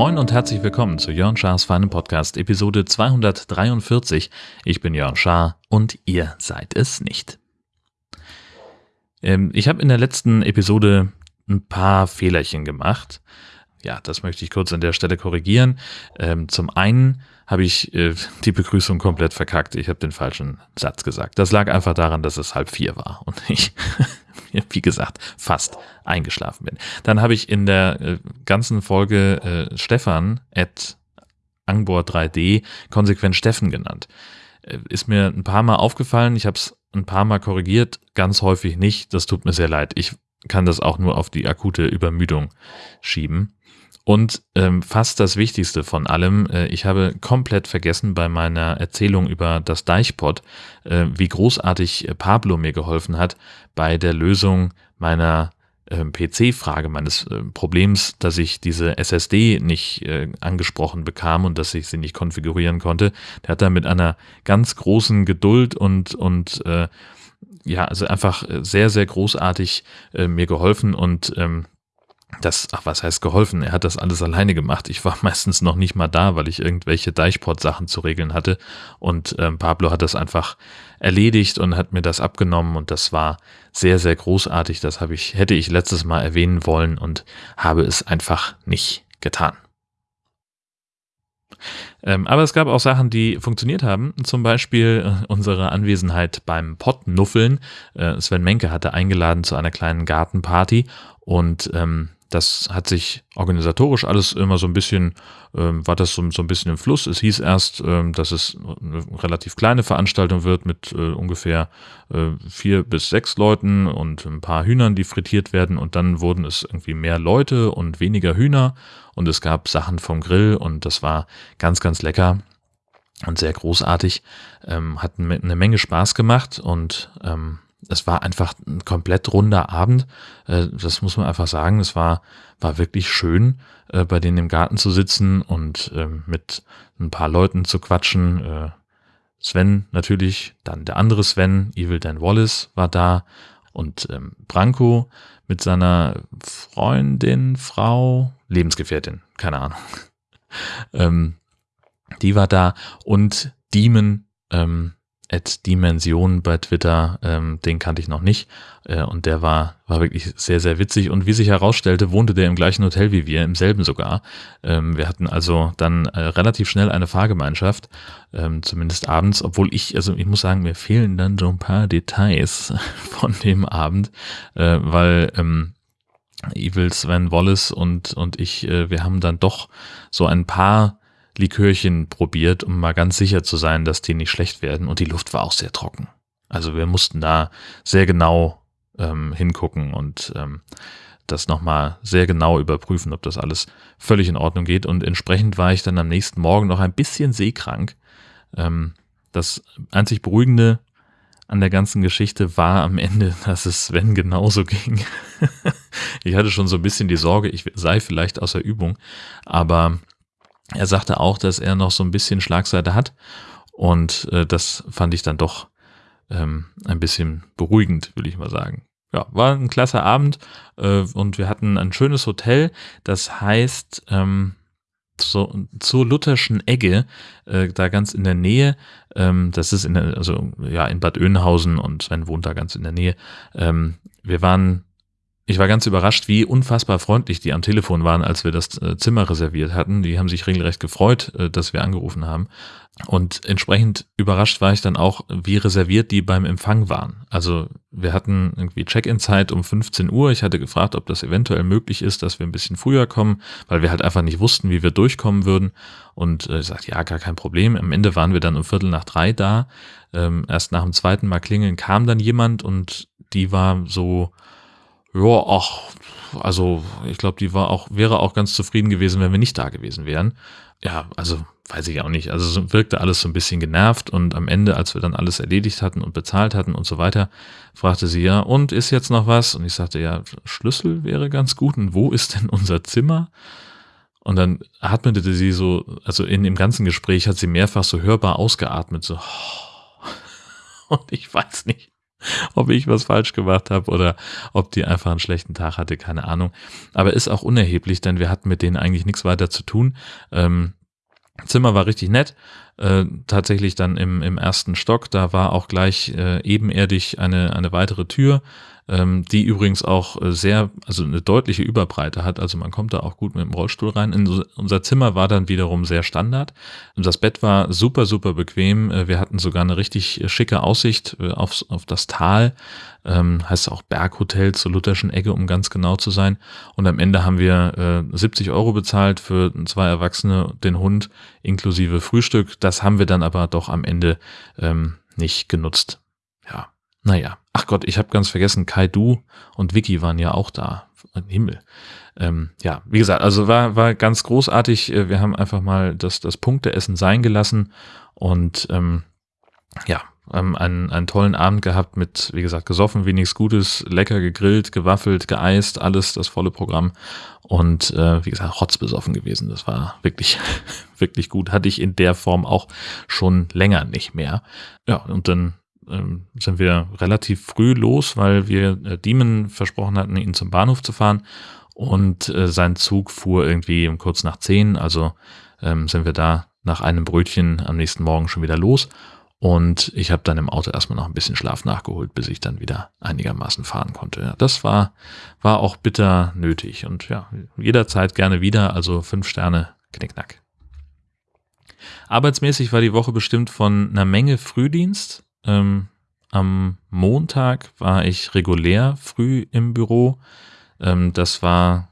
Moin und herzlich willkommen zu Jörn Schars feinem Podcast, Episode 243. Ich bin Jörn Schaar und ihr seid es nicht. Ähm, ich habe in der letzten Episode ein paar Fehlerchen gemacht. Ja, das möchte ich kurz an der Stelle korrigieren. Ähm, zum einen habe ich äh, die Begrüßung komplett verkackt. Ich habe den falschen Satz gesagt. Das lag einfach daran, dass es halb vier war und ich, wie gesagt, fast eingeschlafen bin. Dann habe ich in der äh, ganzen Folge äh, Stefan at Angbor 3D konsequent Steffen genannt. Äh, ist mir ein paar Mal aufgefallen. Ich habe es ein paar Mal korrigiert, ganz häufig nicht. Das tut mir sehr leid. Ich kann das auch nur auf die akute Übermüdung schieben. Und ähm, fast das Wichtigste von allem, äh, ich habe komplett vergessen bei meiner Erzählung über das Deichpot, äh, wie großartig äh, Pablo mir geholfen hat bei der Lösung meiner äh, PC-Frage, meines äh, Problems, dass ich diese SSD nicht äh, angesprochen bekam und dass ich sie nicht konfigurieren konnte. Der hat da mit einer ganz großen Geduld und, und äh, ja, also einfach sehr, sehr großartig äh, mir geholfen und ähm, das, ach, was heißt geholfen? Er hat das alles alleine gemacht. Ich war meistens noch nicht mal da, weil ich irgendwelche Deichport-Sachen zu regeln hatte. Und ähm, Pablo hat das einfach erledigt und hat mir das abgenommen und das war sehr, sehr großartig. Das habe ich, hätte ich letztes Mal erwähnen wollen und habe es einfach nicht getan. Ähm, aber es gab auch Sachen, die funktioniert haben. Zum Beispiel äh, unsere Anwesenheit beim Pottnuffeln. Äh, Sven Menke hatte eingeladen zu einer kleinen Gartenparty und ähm, das hat sich organisatorisch alles immer so ein bisschen, ähm, war das so, so, ein bisschen im Fluss. Es hieß erst, ähm, dass es eine relativ kleine Veranstaltung wird mit äh, ungefähr äh, vier bis sechs Leuten und ein paar Hühnern, die frittiert werden. Und dann wurden es irgendwie mehr Leute und weniger Hühner. Und es gab Sachen vom Grill und das war ganz, ganz lecker und sehr großartig. Ähm, hat eine Menge Spaß gemacht und ähm, es war einfach ein komplett runder Abend. Äh, das muss man einfach sagen. Es war, war wirklich schön, äh, bei denen im Garten zu sitzen und ähm, mit ein paar Leuten zu quatschen. Äh, Sven natürlich, dann der andere Sven, Evil Dan Wallace war da und ähm, Branko mit seiner Freundin, Frau, Lebensgefährtin, keine Ahnung. ähm, die war da und Demon, ähm, at Dimension bei Twitter, ähm, den kannte ich noch nicht. Äh, und der war, war wirklich sehr, sehr witzig. Und wie sich herausstellte, wohnte der im gleichen Hotel wie wir, im selben sogar. Ähm, wir hatten also dann äh, relativ schnell eine Fahrgemeinschaft, ähm, zumindest abends, obwohl ich, also ich muss sagen, mir fehlen dann so ein paar Details von dem Abend, äh, weil ähm, Evil Sven Wallace und, und ich, äh, wir haben dann doch so ein paar Likörchen probiert, um mal ganz sicher zu sein, dass die nicht schlecht werden. Und die Luft war auch sehr trocken. Also wir mussten da sehr genau ähm, hingucken und ähm, das nochmal sehr genau überprüfen, ob das alles völlig in Ordnung geht. Und entsprechend war ich dann am nächsten Morgen noch ein bisschen seekrank. Ähm, das einzig Beruhigende an der ganzen Geschichte war am Ende, dass es Sven genauso ging. ich hatte schon so ein bisschen die Sorge, ich sei vielleicht außer Übung, aber er sagte auch, dass er noch so ein bisschen Schlagseite hat und äh, das fand ich dann doch ähm, ein bisschen beruhigend, will ich mal sagen. Ja, war ein klasse Abend äh, und wir hatten ein schönes Hotel, das heißt ähm, so, zur Lutherschen Egge, äh, da ganz in der Nähe, ähm, das ist in der, also ja in Bad Oeynhausen und Sven wohnt da ganz in der Nähe. Ähm, wir waren ich war ganz überrascht, wie unfassbar freundlich die am Telefon waren, als wir das äh, Zimmer reserviert hatten. Die haben sich regelrecht gefreut, äh, dass wir angerufen haben. Und entsprechend überrascht war ich dann auch, wie reserviert die beim Empfang waren. Also wir hatten irgendwie Check-in-Zeit um 15 Uhr. Ich hatte gefragt, ob das eventuell möglich ist, dass wir ein bisschen früher kommen, weil wir halt einfach nicht wussten, wie wir durchkommen würden. Und äh, ich sagte, ja, gar kein Problem. Am Ende waren wir dann um Viertel nach drei da. Ähm, erst nach dem zweiten Mal klingeln kam dann jemand und die war so, ja, ach, also ich glaube, die war auch, wäre auch ganz zufrieden gewesen, wenn wir nicht da gewesen wären. Ja, also weiß ich auch nicht. Also wirkte alles so ein bisschen genervt und am Ende, als wir dann alles erledigt hatten und bezahlt hatten und so weiter, fragte sie ja, und ist jetzt noch was? Und ich sagte, ja, Schlüssel wäre ganz gut. Und wo ist denn unser Zimmer? Und dann atmete sie so, also in dem ganzen Gespräch hat sie mehrfach so hörbar ausgeatmet, so, Und ich weiß nicht, ob ich was falsch gemacht habe oder ob die einfach einen schlechten Tag hatte, keine Ahnung. Aber ist auch unerheblich, denn wir hatten mit denen eigentlich nichts weiter zu tun. Ähm, Zimmer war richtig nett. Äh, tatsächlich dann im, im ersten Stock, da war auch gleich äh, ebenerdig eine, eine weitere Tür ähm, die übrigens auch äh, sehr, also eine deutliche Überbreite hat. Also man kommt da auch gut mit dem Rollstuhl rein. In unser Zimmer war dann wiederum sehr Standard. Das Bett war super, super bequem. Äh, wir hatten sogar eine richtig schicke Aussicht äh, auf, auf das Tal. Ähm, heißt auch Berghotel zur Lutherschen Ecke, um ganz genau zu sein. Und am Ende haben wir äh, 70 Euro bezahlt für zwei Erwachsene, den Hund inklusive Frühstück. Das haben wir dann aber doch am Ende ähm, nicht genutzt. Ja, naja, ach Gott, ich habe ganz vergessen, Kai und Vicky waren ja auch da. Himmel. Ähm, ja, wie gesagt, also war, war ganz großartig. Äh, wir haben einfach mal das, das Punkteessen sein gelassen und ähm, ja, einen, einen tollen Abend gehabt mit, wie gesagt, gesoffen, wie nichts Gutes, lecker gegrillt, gewaffelt, geeist, alles das volle Programm und äh, wie gesagt, rotzbesoffen gewesen. Das war wirklich, wirklich gut. Hatte ich in der Form auch schon länger nicht mehr. Ja, und dann ähm, sind wir relativ früh los, weil wir äh, Diemen versprochen hatten, ihn zum Bahnhof zu fahren. Und äh, sein Zug fuhr irgendwie um kurz nach zehn. Also ähm, sind wir da nach einem Brötchen am nächsten Morgen schon wieder los. Und ich habe dann im Auto erstmal noch ein bisschen Schlaf nachgeholt, bis ich dann wieder einigermaßen fahren konnte. Ja, das war, war auch bitter nötig. Und ja, jederzeit gerne wieder. Also fünf Sterne, knickknack. Arbeitsmäßig war die Woche bestimmt von einer Menge Frühdienst. Ähm, am Montag war ich regulär früh im Büro. Ähm, das war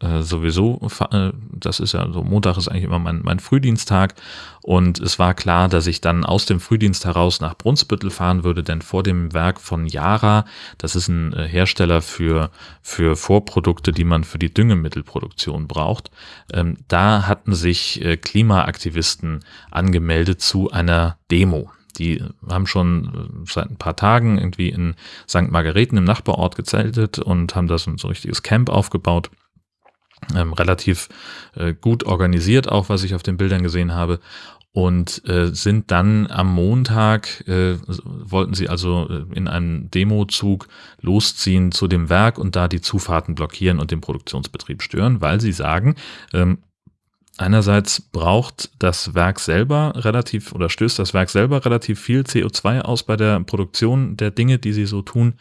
äh, sowieso, äh, das ist ja so, Montag ist eigentlich immer mein, mein Frühdiensttag und es war klar, dass ich dann aus dem Frühdienst heraus nach Brunsbüttel fahren würde, denn vor dem Werk von Yara, das ist ein äh, Hersteller für, für Vorprodukte, die man für die Düngemittelproduktion braucht, ähm, da hatten sich äh, Klimaaktivisten angemeldet zu einer Demo. Die haben schon äh, seit ein paar Tagen irgendwie in St. Margareten im Nachbarort gezeltet und haben da so ein, richtiges Camp aufgebaut. Ähm, relativ äh, gut organisiert, auch was ich auf den Bildern gesehen habe. Und äh, sind dann am Montag, äh, wollten sie also äh, in einem Demozug losziehen zu dem Werk und da die Zufahrten blockieren und den Produktionsbetrieb stören, weil sie sagen, ähm, Einerseits braucht das Werk selber relativ oder stößt das Werk selber relativ viel CO2 aus bei der Produktion der Dinge, die sie so tun.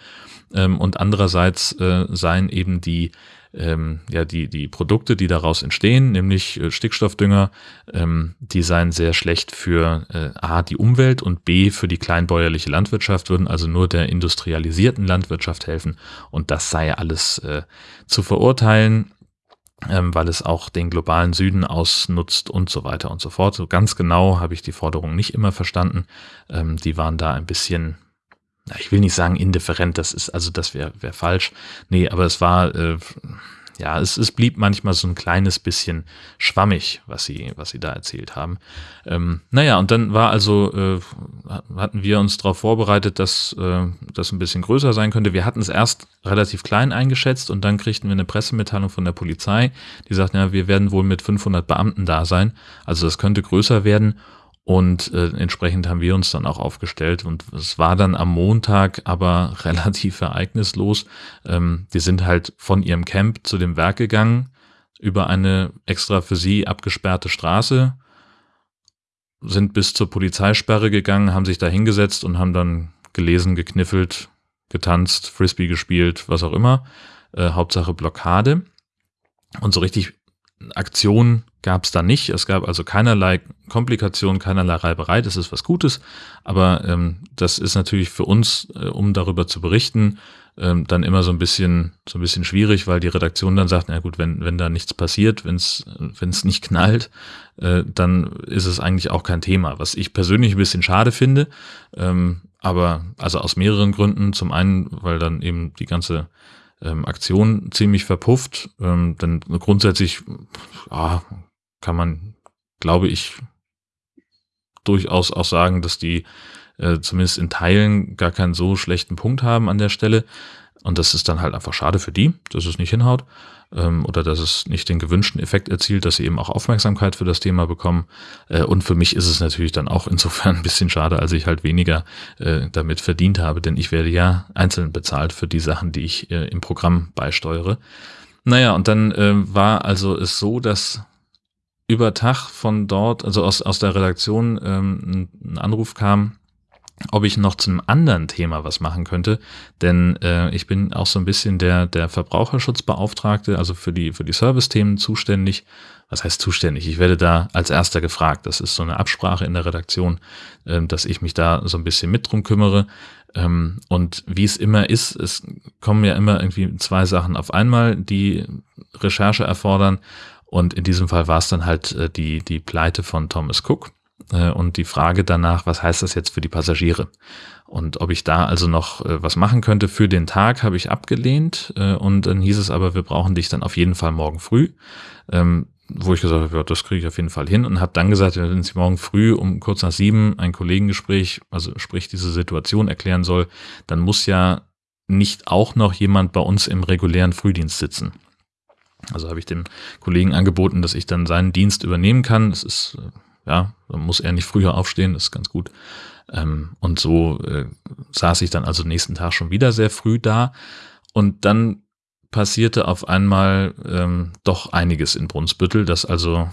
Ähm, und andererseits äh, seien eben die, ähm, ja, die, die Produkte, die daraus entstehen, nämlich äh, Stickstoffdünger, ähm, die seien sehr schlecht für äh, A, die Umwelt und B, für die kleinbäuerliche Landwirtschaft, würden also nur der industrialisierten Landwirtschaft helfen. Und das sei alles äh, zu verurteilen ähm, weil es auch den globalen Süden ausnutzt und so weiter und so fort. So ganz genau habe ich die Forderung nicht immer verstanden. Ähm, die waren da ein bisschen, ich will nicht sagen indifferent, das ist, also das wäre wär falsch. Nee, aber es war, äh, ja, es, es blieb manchmal so ein kleines bisschen schwammig, was sie, was sie da erzählt haben. Ähm, naja, und dann war also, äh, hatten wir uns darauf vorbereitet, dass äh, das ein bisschen größer sein könnte. Wir hatten es erst relativ klein eingeschätzt und dann kriegten wir eine Pressemitteilung von der Polizei, die sagt, ja, wir werden wohl mit 500 Beamten da sein. Also das könnte größer werden. Und äh, entsprechend haben wir uns dann auch aufgestellt. Und es war dann am Montag aber relativ ereignislos. Ähm, die sind halt von ihrem Camp zu dem Werk gegangen, über eine extra für sie abgesperrte Straße, sind bis zur Polizeisperre gegangen, haben sich da hingesetzt und haben dann gelesen, gekniffelt, getanzt, Frisbee gespielt, was auch immer. Äh, Hauptsache Blockade. Und so richtig Aktion gab es da nicht. Es gab also keinerlei Komplikationen, keinerlei Reiberei. Das ist was Gutes. Aber ähm, das ist natürlich für uns, äh, um darüber zu berichten, ähm, dann immer so ein bisschen so ein bisschen schwierig, weil die Redaktion dann sagt, na gut, wenn wenn da nichts passiert, wenn es wenn es nicht knallt, äh, dann ist es eigentlich auch kein Thema. Was ich persönlich ein bisschen schade finde. Ähm, aber also aus mehreren Gründen. Zum einen, weil dann eben die ganze ähm, Aktion ziemlich verpufft. Ähm, denn grundsätzlich ja, kann man, glaube ich, durchaus auch sagen, dass die äh, zumindest in Teilen gar keinen so schlechten Punkt haben an der Stelle. Und das ist dann halt einfach schade für die, dass es nicht hinhaut ähm, oder dass es nicht den gewünschten Effekt erzielt, dass sie eben auch Aufmerksamkeit für das Thema bekommen. Äh, und für mich ist es natürlich dann auch insofern ein bisschen schade, als ich halt weniger äh, damit verdient habe, denn ich werde ja einzeln bezahlt für die Sachen, die ich äh, im Programm beisteuere. Naja, und dann äh, war also es so, dass über Tag von dort, also aus, aus der Redaktion, ähm, ein Anruf kam, ob ich noch zu einem anderen Thema was machen könnte, denn äh, ich bin auch so ein bisschen der der Verbraucherschutzbeauftragte, also für die für die Service-Themen zuständig. Was heißt zuständig? Ich werde da als erster gefragt. Das ist so eine Absprache in der Redaktion, äh, dass ich mich da so ein bisschen mit drum kümmere. Ähm, und wie es immer ist, es kommen ja immer irgendwie zwei Sachen auf einmal, die Recherche erfordern. Und in diesem Fall war es dann halt äh, die die Pleite von Thomas Cook und die Frage danach, was heißt das jetzt für die Passagiere? Und ob ich da also noch äh, was machen könnte für den Tag, habe ich abgelehnt. Äh, und dann hieß es aber, wir brauchen dich dann auf jeden Fall morgen früh. Ähm, wo ich gesagt habe, ja, das kriege ich auf jeden Fall hin und habe dann gesagt, wenn Sie morgen früh um kurz nach sieben ein Kollegengespräch, also sprich diese Situation erklären soll, dann muss ja nicht auch noch jemand bei uns im regulären Frühdienst sitzen. Also habe ich dem Kollegen angeboten, dass ich dann seinen Dienst übernehmen kann. Das ist ja, dann muss er nicht früher aufstehen, das ist ganz gut. Ähm, und so äh, saß ich dann also nächsten Tag schon wieder sehr früh da. Und dann passierte auf einmal ähm, doch einiges in Brunsbüttel, dass also,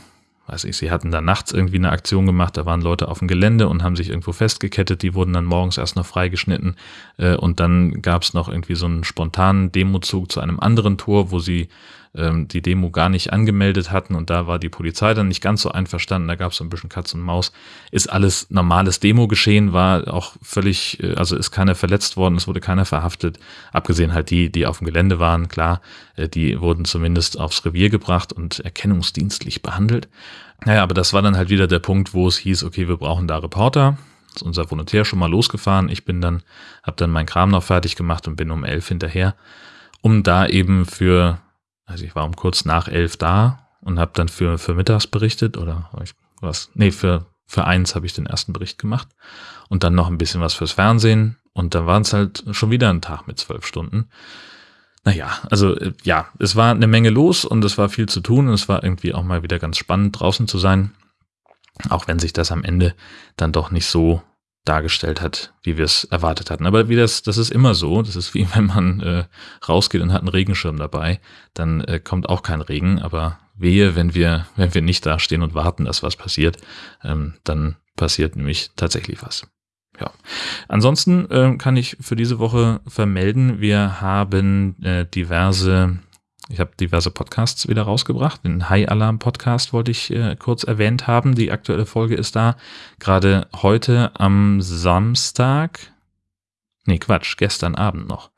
weiß ich, sie hatten da nachts irgendwie eine Aktion gemacht, da waren Leute auf dem Gelände und haben sich irgendwo festgekettet, die wurden dann morgens erst noch freigeschnitten äh, und dann gab es noch irgendwie so einen spontanen Demozug zu einem anderen Tor, wo sie ähm, die Demo gar nicht angemeldet hatten und da war die Polizei dann nicht ganz so einverstanden, da gab es so ein bisschen Katz und Maus. Ist alles normales Demo-Geschehen, war auch völlig, äh, also ist keiner verletzt worden, es wurde keiner verhaftet, abgesehen halt die, die auf dem Gelände waren, klar, äh, die wurden zumindest aufs Revier gebracht und erkennungsdienstlich behandelt. Naja, aber das war dann halt wieder der Punkt, wo es hieß, okay, wir brauchen da Reporter, ist unser Volontär schon mal losgefahren. Ich bin dann, habe dann meinen Kram noch fertig gemacht und bin um elf hinterher, um da eben für also ich war um kurz nach elf da und habe dann für, für mittags berichtet oder ich, was, nee, für, für eins habe ich den ersten Bericht gemacht und dann noch ein bisschen was fürs Fernsehen und dann waren es halt schon wieder ein Tag mit zwölf Stunden. Naja, also äh, ja, es war eine Menge los und es war viel zu tun und es war irgendwie auch mal wieder ganz spannend draußen zu sein, auch wenn sich das am Ende dann doch nicht so dargestellt hat, wie wir es erwartet hatten. Aber wie das, das ist immer so. Das ist wie wenn man äh, rausgeht und hat einen Regenschirm dabei, dann äh, kommt auch kein Regen. Aber wehe, wenn wir, wenn wir nicht da stehen und warten, dass was passiert, ähm, dann passiert nämlich tatsächlich was. Ja. Ansonsten äh, kann ich für diese Woche vermelden, wir haben äh, diverse ich habe diverse Podcasts wieder rausgebracht. Den High Alarm Podcast wollte ich äh, kurz erwähnt haben. Die aktuelle Folge ist da. Gerade heute am Samstag. Nee, Quatsch, gestern Abend noch.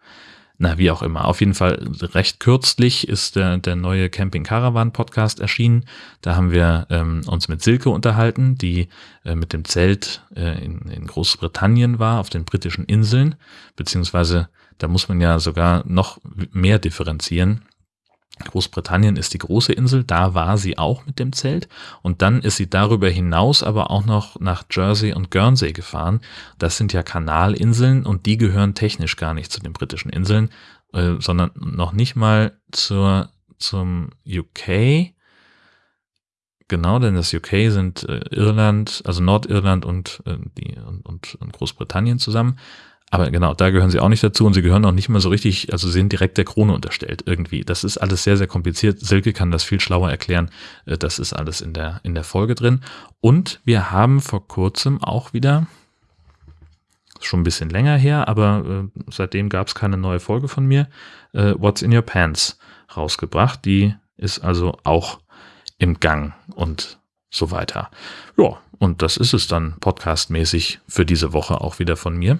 Na, wie auch immer. Auf jeden Fall recht kürzlich ist der, der neue Camping Caravan Podcast erschienen. Da haben wir ähm, uns mit Silke unterhalten, die äh, mit dem Zelt äh, in, in Großbritannien war, auf den britischen Inseln. Beziehungsweise da muss man ja sogar noch mehr differenzieren Großbritannien ist die große Insel, da war sie auch mit dem Zelt und dann ist sie darüber hinaus aber auch noch nach Jersey und Guernsey gefahren. Das sind ja Kanalinseln und die gehören technisch gar nicht zu den britischen Inseln, äh, sondern noch nicht mal zur, zum UK. Genau, denn das UK sind äh, Irland, also Nordirland und, äh, die, und, und, und Großbritannien zusammen. Aber genau, da gehören sie auch nicht dazu und sie gehören auch nicht mal so richtig, also sind direkt der Krone unterstellt irgendwie. Das ist alles sehr, sehr kompliziert. Silke kann das viel schlauer erklären. Äh, das ist alles in der, in der Folge drin. Und wir haben vor kurzem auch wieder, schon ein bisschen länger her, aber äh, seitdem gab es keine neue Folge von mir, äh, What's in Your Pants rausgebracht. Die ist also auch im Gang und so weiter. Ja, und das ist es dann podcastmäßig für diese Woche auch wieder von mir.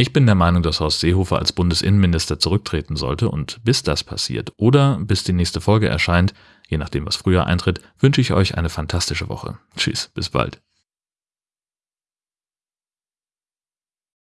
Ich bin der Meinung, dass Horst Seehofer als Bundesinnenminister zurücktreten sollte und bis das passiert oder bis die nächste Folge erscheint, je nachdem was früher eintritt, wünsche ich euch eine fantastische Woche. Tschüss, bis bald.